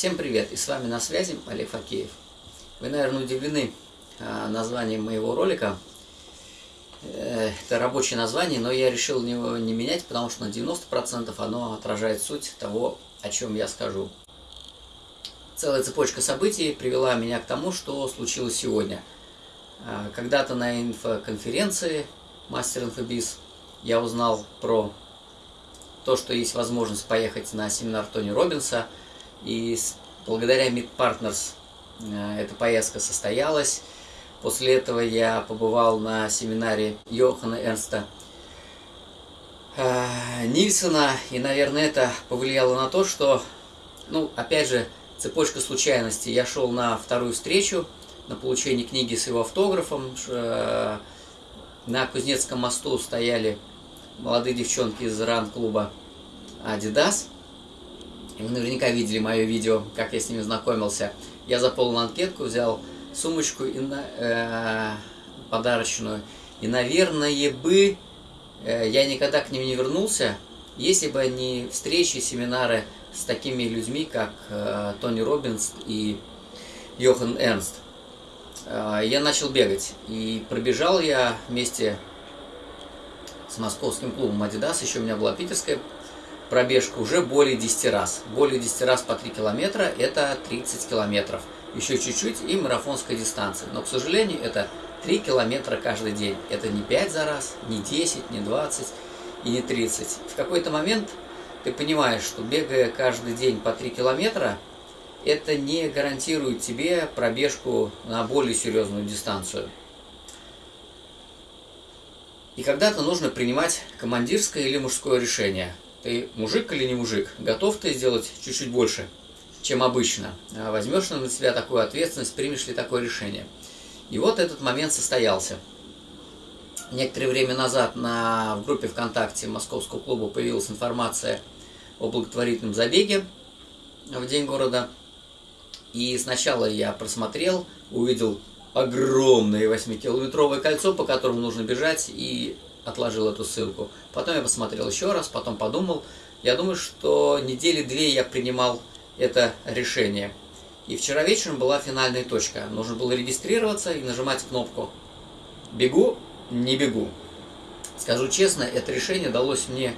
Всем привет! И с вами на связи Олег Факеев. Вы, наверное, удивлены а, названием моего ролика. Э, это рабочее название, но я решил его не менять, потому что на 90% оно отражает суть того, о чем я скажу. Целая цепочка событий привела меня к тому, что случилось сегодня. А, когда-то на инфоконференции Мастер Инфобиз я узнал про то, что есть возможность поехать на семинар Тони Робинса – и благодаря Meet Partners э, эта поездка состоялась. После этого я побывал на семинаре Йохана Эрнста э, Нильсона, и, наверное, это повлияло на то, что, ну, опять же, цепочка случайностей. Я шел на вторую встречу, на получение книги с его автографом. Э, на Кузнецком мосту стояли молодые девчонки из ран-клуба Adidas – вы наверняка видели мое видео, как я с ними знакомился. Я заполнил анкетку, взял сумочку и на, э, подарочную. И, наверное, бы э, я никогда к ним не вернулся, если бы не встречи, семинары с такими людьми, как э, Тони Робинс и Йохан Эрнст. Э, я начал бегать. И пробежал я вместе с московским клубом Adidas. Еще у меня была питерская пробежка уже более 10 раз. Более 10 раз по 3 километра – это 30 километров. Еще чуть-чуть и марафонская дистанция. Но, к сожалению, это 3 километра каждый день. Это не 5 за раз, не 10, не 20 и не 30. В какой-то момент ты понимаешь, что бегая каждый день по 3 километра, это не гарантирует тебе пробежку на более серьезную дистанцию. И когда-то нужно принимать командирское или мужское решение – ты мужик или не мужик, готов ты сделать чуть-чуть больше, чем обычно, а возьмешь на себя такую ответственность, примешь ли такое решение. И вот этот момент состоялся. Некоторое время назад на, в группе ВКонтакте Московского клуба появилась информация о благотворительном забеге в День города. И сначала я просмотрел, увидел огромное 8-километровое кольцо, по которому нужно бежать, и отложил эту ссылку. Потом я посмотрел еще раз, потом подумал. Я думаю, что недели две я принимал это решение. И вчера вечером была финальная точка. Нужно было регистрироваться и нажимать кнопку «Бегу, не бегу». Скажу честно, это решение далось мне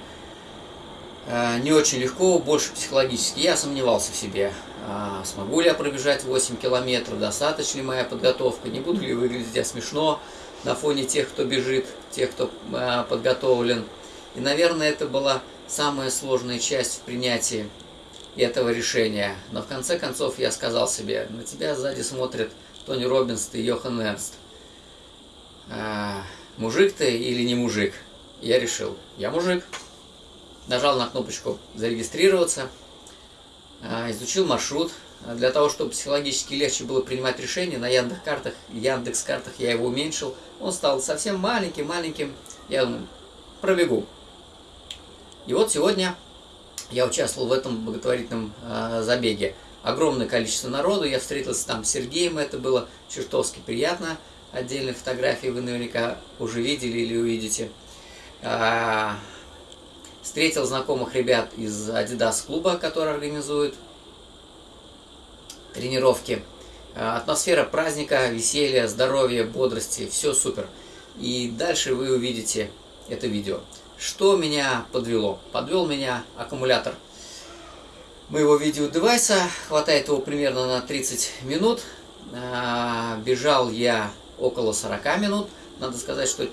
э, не очень легко, больше психологически. Я сомневался в себе. А, смогу ли я пробежать 8 километров, достаточно ли моя подготовка, не буду ли выглядеть я смешно на фоне тех, кто бежит, тех, кто а, подготовлен. И, наверное, это была самая сложная часть в принятии этого решения. Но в конце концов я сказал себе, на тебя сзади смотрят Тони Робинс и Йохан Эрнст. А, мужик ты или не мужик? Я решил, я мужик. Нажал на кнопочку «Зарегистрироваться», а, изучил маршрут, для того, чтобы психологически легче было принимать решения, на Яндекс-картах, Яндекс-картах я его уменьшил. Он стал совсем маленьким, маленьким. Я пробегу. И вот сегодня я участвовал в этом благотворительном э, забеге. Огромное количество народу, я встретился там с Сергеем, это было чертовски приятно. Отдельные фотографии вы наверняка уже видели или увидите. А, встретил знакомых ребят из Adidas клуба, который организует тренировки. А, атмосфера праздника, веселья, здоровья, бодрости, все супер. И дальше вы увидите это видео. Что меня подвело? Подвел меня аккумулятор моего видеодевайса. Хватает его примерно на 30 минут. А, бежал я около 40 минут. Надо сказать, что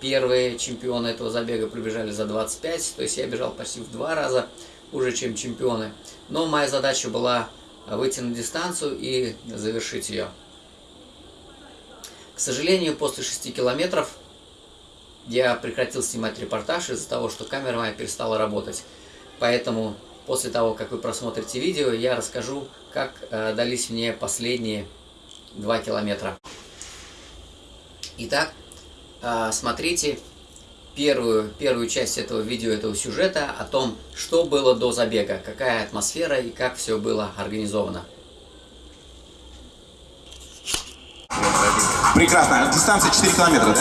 первые чемпионы этого забега пробежали за 25. То есть я бежал почти в два раза уже, чем чемпионы. Но моя задача была на дистанцию и завершить ее. К сожалению, после 6 километров я прекратил снимать репортаж из-за того, что камера моя перестала работать. Поэтому после того, как вы просмотрите видео, я расскажу, как э, дались мне последние 2 километра. Итак, э, смотрите первую, первую часть этого видео, этого сюжета о том, что было до забега, какая атмосфера и как все было организовано. Прекрасно. Дистанция 4 километра, да?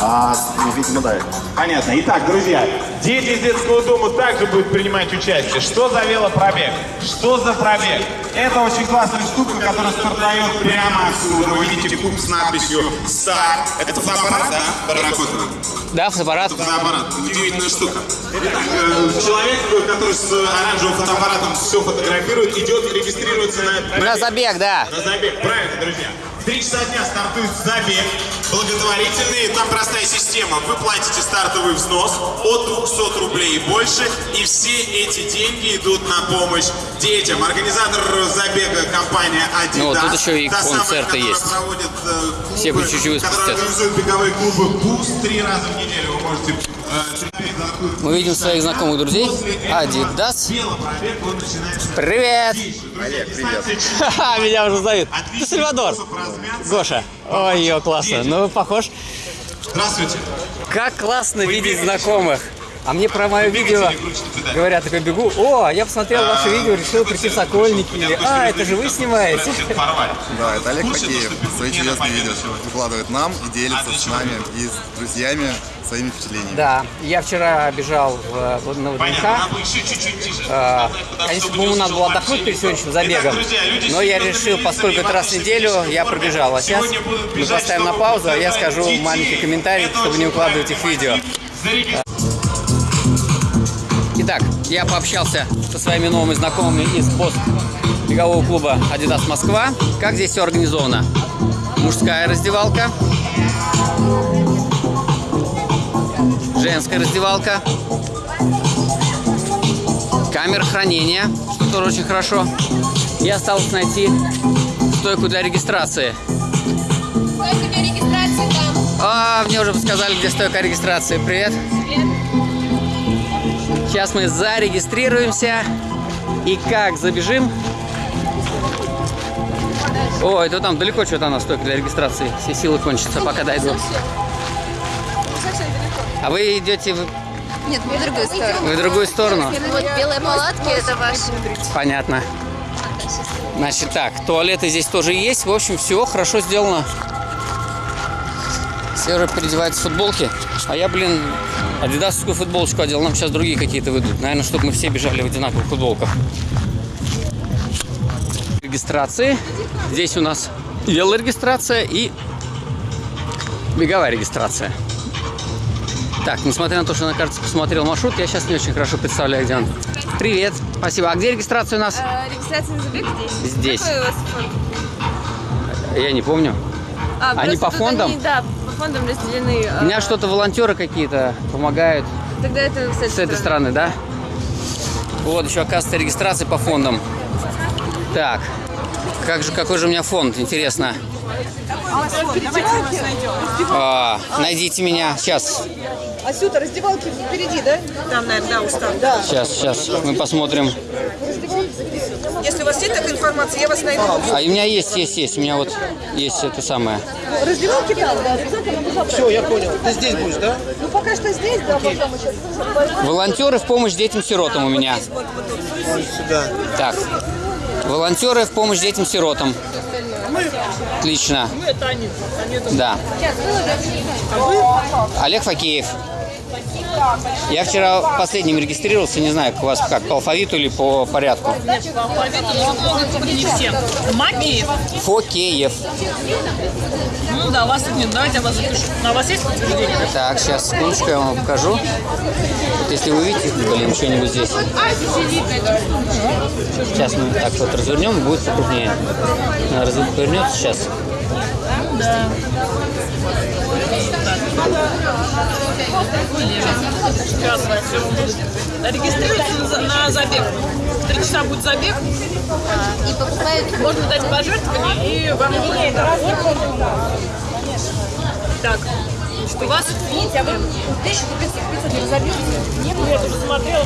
А, видимо, да. Понятно. Итак, друзья, дети из детского дома также будут принимать участие. Что за велопробег? Что за пробег? Это очень классная штука, которая стартует прямо отсюда. Вы видите куб с надписью «Старт». Это фотоаппарат, да? Барракотова? Да, фотоаппарат. Фотоаппарат. Удивительная штука. Итак, э, человек, который с оранжевым фотоаппаратом все фотографирует, идет и регистрируется на... На забег, да. На забег, правильно, друзья. 3 часа дня стартует забег благотворительный. Там простая система. Вы платите стартовый взнос от 200 рублей и больше. И все эти деньги идут на помощь детям. Организатор забега компания Adidas. Ну, вот тут еще и Та самая, концерты которая есть. проводит, э, клубы, Все по чуть-чуть Которая спустят. организует беговые клубы «Буст» три раза в неделю. Вы можете э, Мы видим своих знакомых друзей. Начинается Привет! Олег, привет. Меня уже зовут. Ты Сальвадор. Гоша. Ой, классно. Ну, похож. Здравствуйте. Как классно видеть бегаете? знакомых. А мне про мое видео говорят, такой бегу. О, я посмотрел ваше видео, решил прийти в Сокольники. Или, а, это же вы снимаете. Да, это Олег Факеев. доступен? Свои чудесные видео выкладывает нам и делится с Отлично. нами и с друзьями своими впечатлениями. Да, я вчера бежал в, в, на ВДНХ. А, Конечно, по-моему, надо было услышал отдохнуть перед сегодняшним забегом. Итак, друзья, люди Но я решил, поскольку это раз в неделю, я пробежал. А сейчас мы поставим на паузу, а я скажу маленький комментарий, чтобы не укладывать их видео. Итак, я пообщался со своими новыми знакомыми из пост бегового клуба Adidas Москва. Как здесь все организовано? Мужская раздевалка, женская раздевалка, камера хранения, что тоже очень хорошо. И осталось найти стойку для регистрации. Сколько для регистрации там? А, мне уже подсказали, где стойка регистрации. Привет. Сейчас мы зарегистрируемся. И как забежим? О, это там далеко что-то она стойка для регистрации. Все силы кончатся, пока дойду. А вы идете в, Нет, мы в другую сторону. вы в другую сторону? Вот белые палатки это ваши. Понятно. Значит так, туалеты здесь тоже есть. В общем, все хорошо сделано. Все уже переодеваются в футболки. А я, блин, адидасовскую футболочку одел. Нам сейчас другие какие-то выйдут. Наверное, чтобы мы все бежали в одинаковых футболках. Регистрации. Здесь у нас велорегистрация и беговая регистрация. Так, несмотря на то, что на карте посмотрел маршрут, я сейчас не очень хорошо представляю, где он. Привет, спасибо. А где регистрация у нас? А, Регистрация на забег здесь? Здесь. Какой у вас фонд? Я не помню. А, Они по фондам? они, да, по фондам разделены. У меня что-то волонтеры какие-то помогают Тогда это с этой, с этой стороны, да? Вот, еще оказывается регистрация по фондам. Так, как же, какой же у меня фонд, интересно. А, найдите меня. Сейчас, Асюта, раздевалки впереди, да? Там, наверное, да, устал. Да. сейчас, сейчас. Мы посмотрим. Если у вас есть такая информация, я вас найду. А у меня есть, есть, есть. У меня вот есть это самое. Раздевалки там, да. Все, я понял. Ты здесь будешь, да? Ну, пока что здесь, да, мы возьмем. Волонтеры в помощь детям-сиротам у меня. Так. Волонтеры в помощь детям-сиротам. Отлично. Да. Олег Факеев. Я вчера последним регистрировался, не знаю, у вас как, по алфавиту или по порядку. Не все. Макеев? Фокеев. Ну да, вас нет. Давайте я вас запишу. А у вас есть подтверждение? Так, сейчас, секундочку, я вам покажу. Вот если вы увидите, блин, что-нибудь здесь. Сейчас мы так вот развернем, будет покрупнее. Раз- Повернется сейчас. Сейчас Регистрируйтесь на, забег. В Три часа будет забег. И покупают Можно дать пожертвование и вам. Так. Значит, у вас... Видите, а вы... Я тоже смотрела.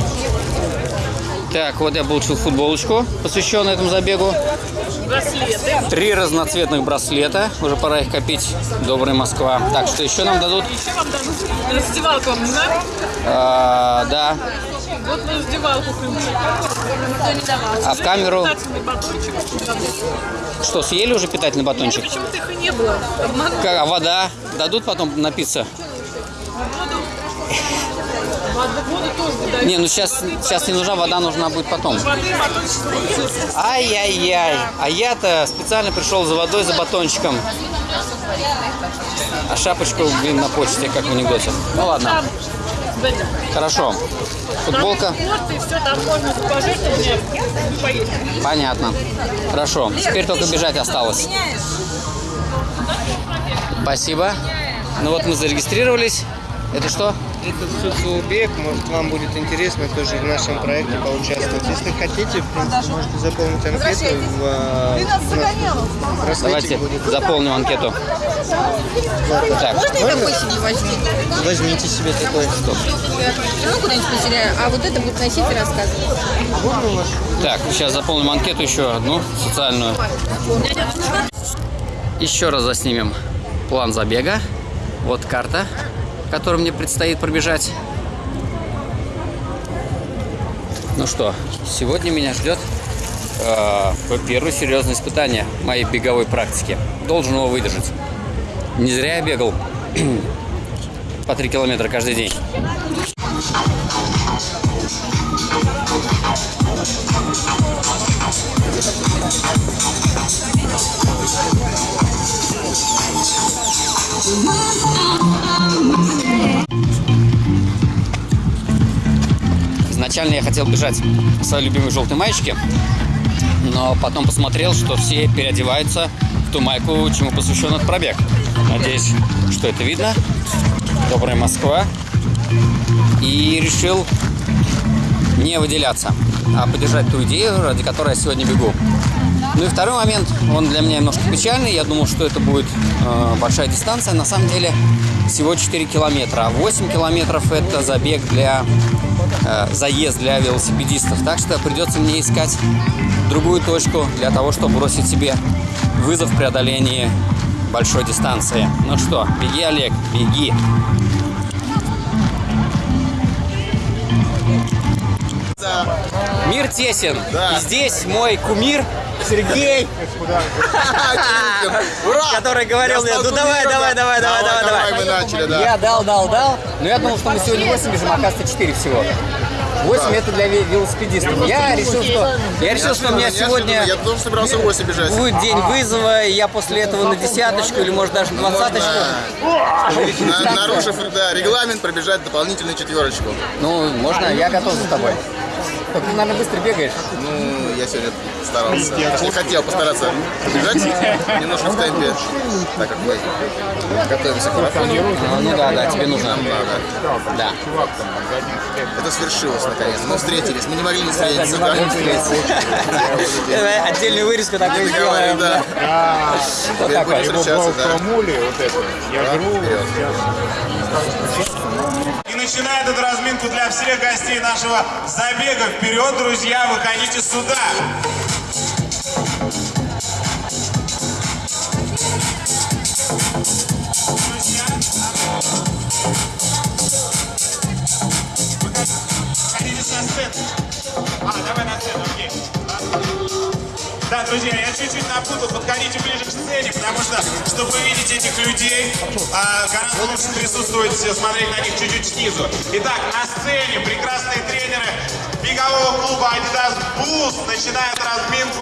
Так, вот я получил футболочку, посвященную этому забегу. Браслеты. Три разноцветных браслета. Уже пора их копить. Добрая Москва. Так, что еще нам дадут? Еще вам дадут раздевалку вам нужна? А, да. Вот на раздевалку. А в камеру? Что, съели уже питательный батончик? Почему-то их и не было. Как, а вода? Дадут потом напиться? Воду. Не, ну сейчас, сейчас не нужна вода, нужна будет потом. Ай-яй-яй. А я-то специально пришел за водой, за батончиком. А шапочку, блин, на почте, как в анекдоте. Ну ладно, хорошо. Футболка. Поесть. Понятно. Хорошо. Теперь только бежать осталось. Спасибо. Ну вот мы зарегистрировались. Это что? Это соцобъект, может вам будет интересно тоже в нашем проекте поучаствовать. Если хотите, в принципе, можете заполнить анкету в, э, в Давайте будет. заполним анкету. Так, Возьмите себе такой. Ну, куда-нибудь потеряю. А вот это будет носить и рассказывать. так, сейчас заполним анкету еще одну, социальную. Еще раз заснимем план забега. Вот карта, которую мне предстоит пробежать. Ну что, сегодня меня ждет э, первое серьезное испытание моей беговой практики. Должен его выдержать. Не зря я бегал по 3 километра каждый день. Изначально я хотел бежать в своей любимой желтой маечке, но потом посмотрел, что все переодеваются в ту майку, чему посвящен этот пробег. Надеюсь, что это видно. Добрая Москва. И решил не выделяться, а поддержать ту идею, ради которой я сегодня бегу. Ну и второй момент, он для меня немножко печальный. Я думал, что это будет э, большая дистанция. На самом деле всего 4 километра. А 8 километров это забег для заезд для велосипедистов. Так что придется мне искать другую точку для того, чтобы бросить себе вызов в преодолении большой дистанции. Ну что, беги, Олег, беги. Мир тесен. И здесь мой кумир Сергей, который говорил мне, ну давай, давай, давай, давай, давай, давай. мы начали, да. Я дал, дал, дал. Но я думал, что мы сегодня 8 бежим, а оказывается 4 всего. 8 это для ве- велосипедистов. Я решил, что я решил, что у меня сегодня Я тоже собирался 8 бежать. будет день вызова, и я после этого на десяточку или может даже двадцаточку. На- нарушив да, регламент, пробежать дополнительную четверочку. Ну, можно, я готов за тобой. Только ты, наверное, быстро бегаешь. Ну, я сегодня старался. Точнее, хотел постараться побежать немножко в темпе, так как мы готовимся к марафону. А, Ну да, да, тебе нужно. Да, Да. Это свершилось наконец. Мы встретились, мы не могли не встретиться. да. Давай Отдельную вырезку такую Говорю, сделаем. да. Вот такой. будем встречаться, да. И начинает эту разминку для всех гостей нашего забега. Вперед, друзья, выходите сюда. А, давай на сцену, окей. Да, друзья, я чуть-чуть напутал, подходите ближе сцене, потому что, чтобы увидеть этих людей, а, гораздо лучше присутствовать, смотреть на них чуть-чуть снизу. Итак, на сцене прекрасные тренеры бегового клуба Adidas Boost начинают разминку.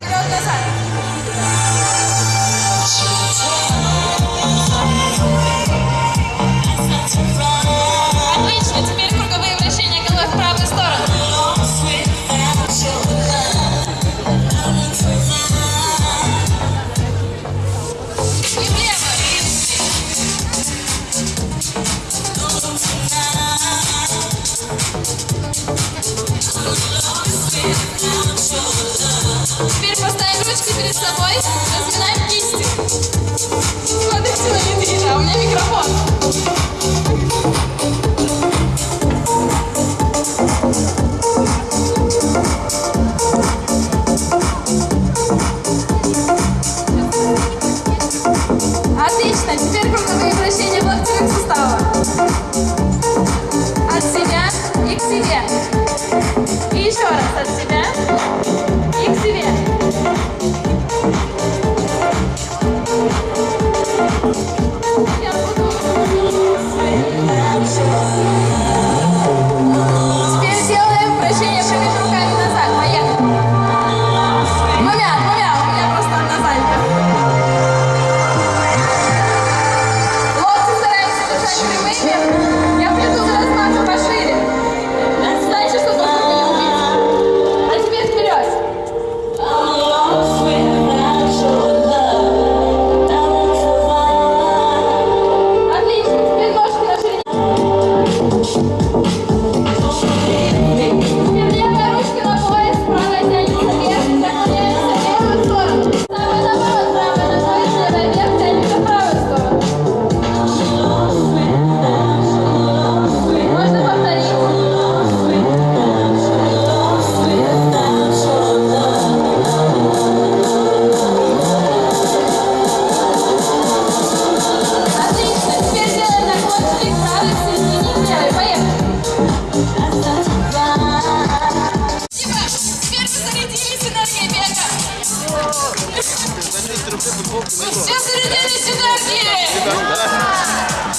Теперь поставим ручки перед собой, разминаем кисти. Вы все зарядились энергией!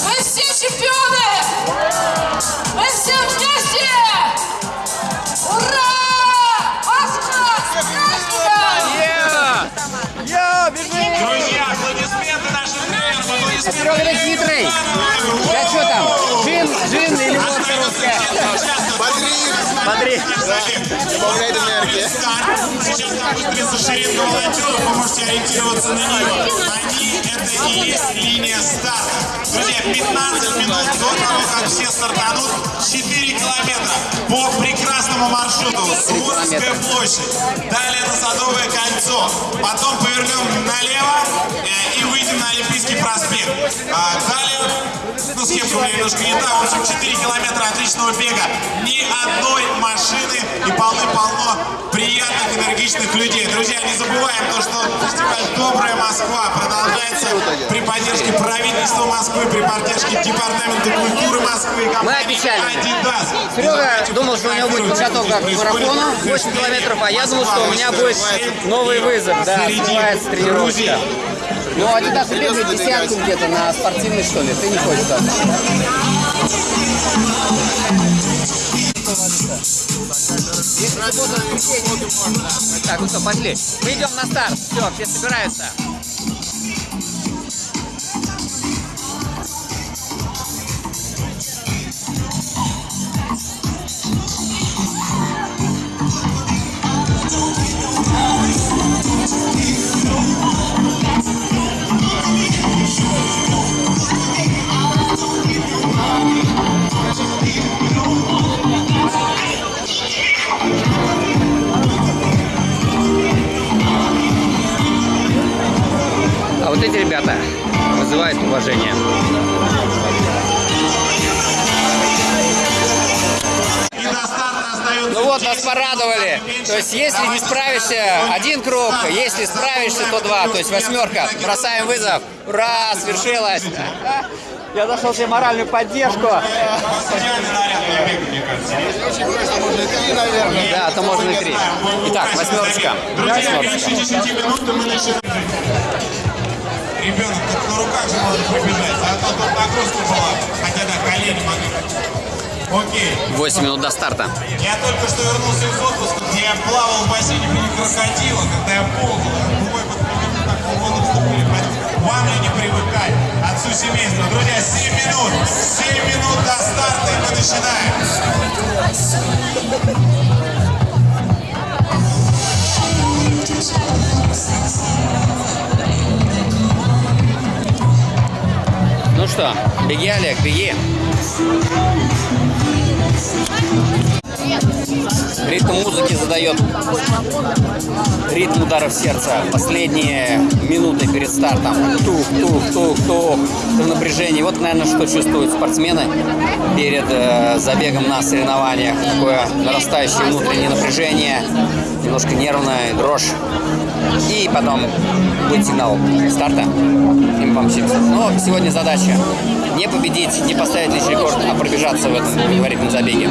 Мы все чемпионы! Мы все вместе! Ура! Москва! Граждан! Друзья, аплодисменты нашим тренерам, аплодисменты. Серега, ты хитрый. Я что там? Джин, джин или водка русская? Бодрит, Бодрит. Добавляет энергии. Сейчас там выстроится шеренга волонтеров, вы можете ориентироваться на нее. Они — это и есть линия старта. Друзья, 15 минут до того, как все стартанут, 4 километра по прекрасному маршруту. Суворовская площадь, далее на Садовое кольцо, потом повернем налево э, и выйдем на Олимпийский проспект. А далее, ну у меня немножко не та, в общем, 4 километра отличного бега, ни одной машины и полны-полно приятных, энергичных людей. Друзья, не забываем то, что фестиваль «Добрая Москва» продолжается при поддержке правительства Москвы, при поддержке Департамента культуры Москвы компании обещали. «Адидас». Серега думал, что у него будет подготовка к марафону 8 километров, а я думал, что у меня будет новый вызов, да, называется тренировка. Ну, Адидас бегает десятку где-то на спортивной, что ли, ты не хочешь туда? Так, ну что, пошли. Мы идем на старт. Все, все собираются. Ребята вызывают уважение. Ну вот, нас 10 порадовали. То есть, если не справишься, один круг, если справишься, то два. То есть, восьмерка. Бросаем вызов. Ура, свершилось. Я нашел себе моральную поддержку. Да, то можно и три. Итак, восьмерочка. Восьмерочка. Ребенок так на руках же может побежать, а то тут нагрузка была. Хотя да, колени могли. Окей. 8 минут до старта. Я только что вернулся из отпуска, где я плавал в бассейне виде крокодила, когда я ползал. Вот примерно так в воду вступили. Поэтому Вам ли не привыкать? Отцу семейства. Друзья, 7 минут. 7 минут до старта, и мы начинаем. Что, беги, Олег, беги. Ритм музыки задает ритм ударов сердца. Последние минуты перед стартом. Тух, тух, тух, тух. В напряжении. Вот, наверное, что чувствуют спортсмены перед э, забегом на соревнованиях. Такое нарастающее внутреннее напряжение, немножко нервная дрожь. И потом будет сигнал старта. Мы помчимся. Но сегодня задача не победить, не поставить лишний рекорд, а пробежаться в этом в этом забеге.